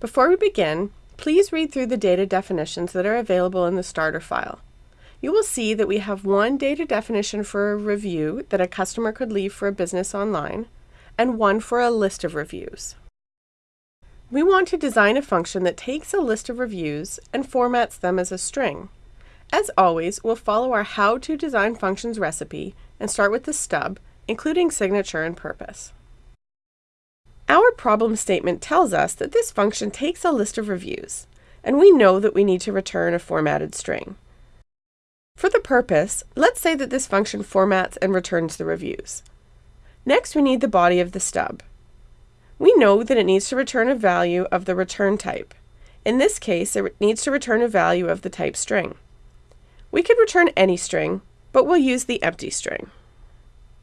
Before we begin, please read through the data definitions that are available in the starter file. You will see that we have one data definition for a review that a customer could leave for a business online, and one for a list of reviews. We want to design a function that takes a list of reviews and formats them as a string. As always, we'll follow our How to Design Functions recipe and start with the stub, including signature and purpose. Our problem statement tells us that this function takes a list of reviews, and we know that we need to return a formatted string. For the purpose, let's say that this function formats and returns the reviews. Next, we need the body of the stub. We know that it needs to return a value of the return type. In this case, it needs to return a value of the type string. We could return any string, but we'll use the empty string.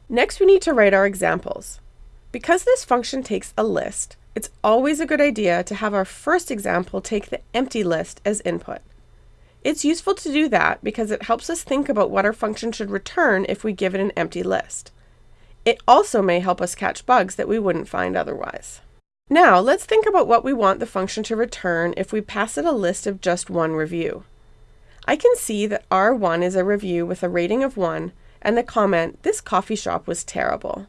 Next, we need to write our examples. Because this function takes a list, it's always a good idea to have our first example take the empty list as input. It's useful to do that because it helps us think about what our function should return if we give it an empty list. It also may help us catch bugs that we wouldn't find otherwise. Now, let's think about what we want the function to return if we pass it a list of just one review. I can see that R1 is a review with a rating of 1 and the comment, this coffee shop was terrible.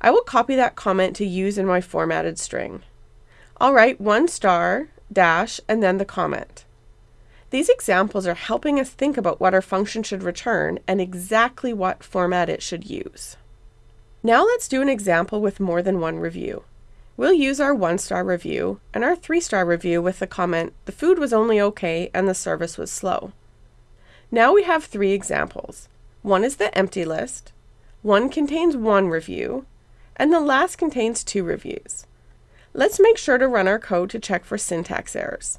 I will copy that comment to use in my formatted string. I'll write one star, dash, and then the comment. These examples are helping us think about what our function should return and exactly what format it should use. Now let's do an example with more than one review. We'll use our one-star review and our three-star review with the comment, the food was only okay and the service was slow. Now we have three examples. One is the empty list, one contains one review, and the last contains two reviews. Let's make sure to run our code to check for syntax errors.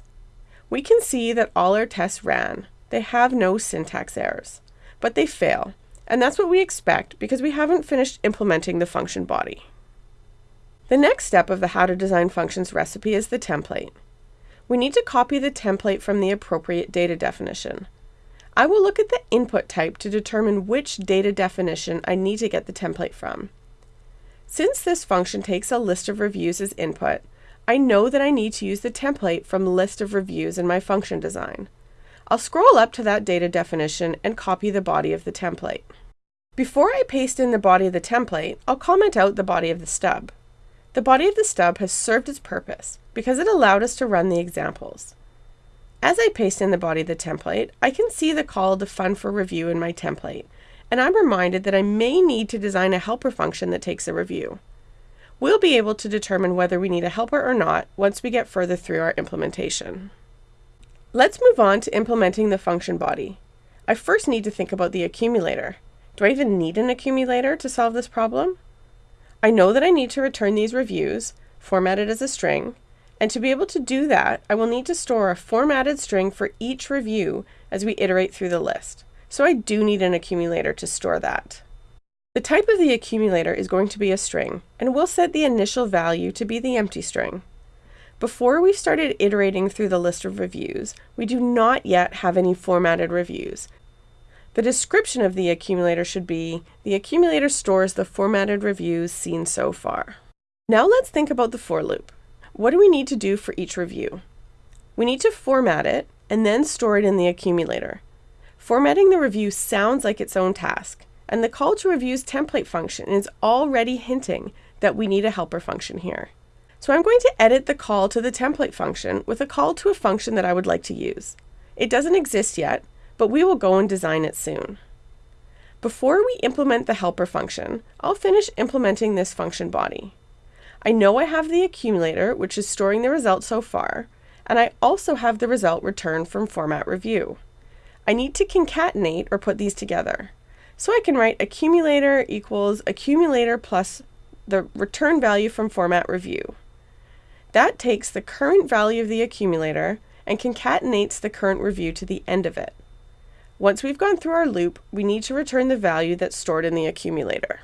We can see that all our tests ran. They have no syntax errors, but they fail and that's what we expect because we haven't finished implementing the function body. The next step of the How to Design Functions recipe is the template. We need to copy the template from the appropriate data definition. I will look at the input type to determine which data definition I need to get the template from. Since this function takes a list of reviews as input, I know that I need to use the template from list of reviews in my function design. I'll scroll up to that data definition and copy the body of the template. Before I paste in the body of the template, I'll comment out the body of the stub. The body of the stub has served its purpose because it allowed us to run the examples. As I paste in the body of the template, I can see the call to Fun for Review in my template, and I'm reminded that I may need to design a helper function that takes a review. We'll be able to determine whether we need a helper or not once we get further through our implementation. Let's move on to implementing the function body. I first need to think about the accumulator. Do I even need an accumulator to solve this problem? I know that I need to return these reviews, formatted as a string, and to be able to do that, I will need to store a formatted string for each review as we iterate through the list. So I do need an accumulator to store that. The type of the accumulator is going to be a string, and we'll set the initial value to be the empty string. Before we've started iterating through the list of reviews, we do not yet have any formatted reviews. The description of the accumulator should be, the accumulator stores the formatted reviews seen so far. Now let's think about the for loop. What do we need to do for each review? We need to format it and then store it in the accumulator. Formatting the review sounds like its own task, and the call to reviews template function is already hinting that we need a helper function here. So I'm going to edit the call to the template function with a call to a function that I would like to use. It doesn't exist yet, but we will go and design it soon. Before we implement the helper function, I'll finish implementing this function body. I know I have the accumulator, which is storing the result so far, and I also have the result returned from format review. I need to concatenate or put these together. So I can write accumulator equals accumulator plus the return value from format review. That takes the current value of the accumulator and concatenates the current review to the end of it. Once we've gone through our loop, we need to return the value that's stored in the accumulator.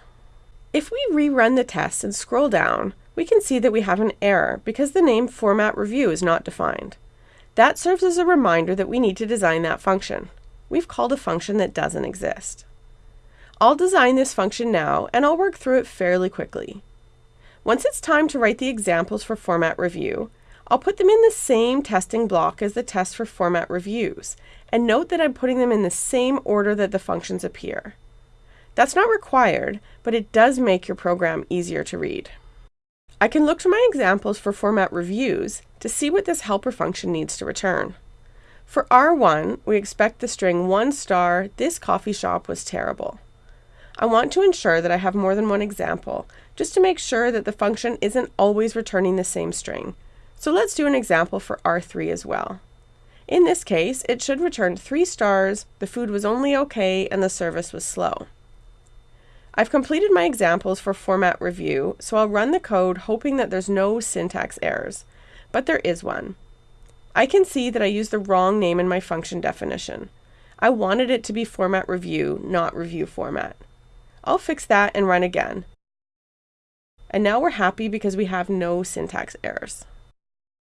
If we rerun the test and scroll down, we can see that we have an error because the name format review is not defined. That serves as a reminder that we need to design that function. We've called a function that doesn't exist. I'll design this function now and I'll work through it fairly quickly. Once it's time to write the examples for format review, I'll put them in the same testing block as the test for format reviews, and note that I'm putting them in the same order that the functions appear. That's not required, but it does make your program easier to read. I can look to my examples for format reviews to see what this helper function needs to return. For R1, we expect the string 1 star, this coffee shop was terrible. I want to ensure that I have more than one example, just to make sure that the function isn't always returning the same string. So let's do an example for R3 as well. In this case, it should return 3 stars, the food was only okay, and the service was slow. I've completed my examples for format review, so I'll run the code hoping that there's no syntax errors, but there is one. I can see that I used the wrong name in my function definition. I wanted it to be format review, not review format. I'll fix that and run again. And now we're happy because we have no syntax errors.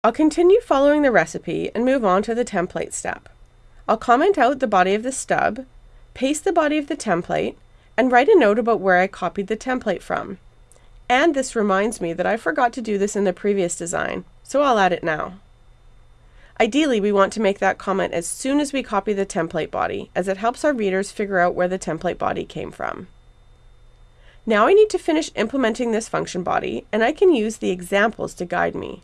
I'll continue following the recipe and move on to the template step. I'll comment out the body of the stub, paste the body of the template, and write a note about where I copied the template from. And this reminds me that I forgot to do this in the previous design, so I'll add it now. Ideally, we want to make that comment as soon as we copy the template body, as it helps our readers figure out where the template body came from. Now I need to finish implementing this function body, and I can use the examples to guide me.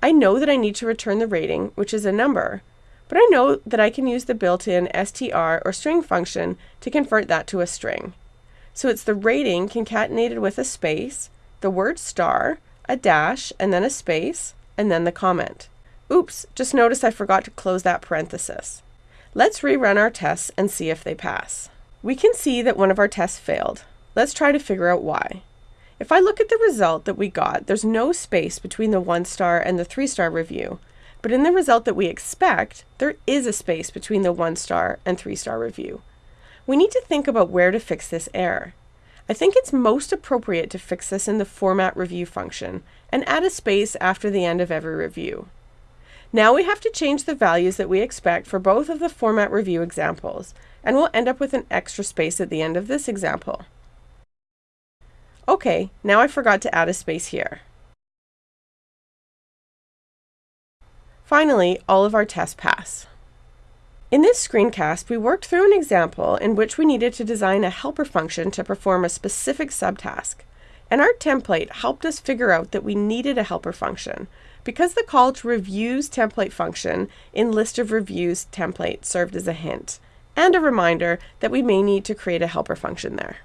I know that I need to return the rating, which is a number, but I know that I can use the built-in str or string function to convert that to a string. So it's the rating concatenated with a space, the word star, a dash, and then a space, and then the comment. Oops, just notice I forgot to close that parenthesis. Let's rerun our tests and see if they pass. We can see that one of our tests failed. Let's try to figure out why. If I look at the result that we got, there's no space between the one star and the three star review, but in the result that we expect, there is a space between the one star and three star review. We need to think about where to fix this error. I think it's most appropriate to fix this in the format review function and add a space after the end of every review. Now we have to change the values that we expect for both of the format review examples, and we'll end up with an extra space at the end of this example. Okay, now I forgot to add a space here. Finally, all of our tests pass. In this screencast, we worked through an example in which we needed to design a helper function to perform a specific subtask. And our template helped us figure out that we needed a helper function because the call to reviews template function in list of reviews template served as a hint and a reminder that we may need to create a helper function there.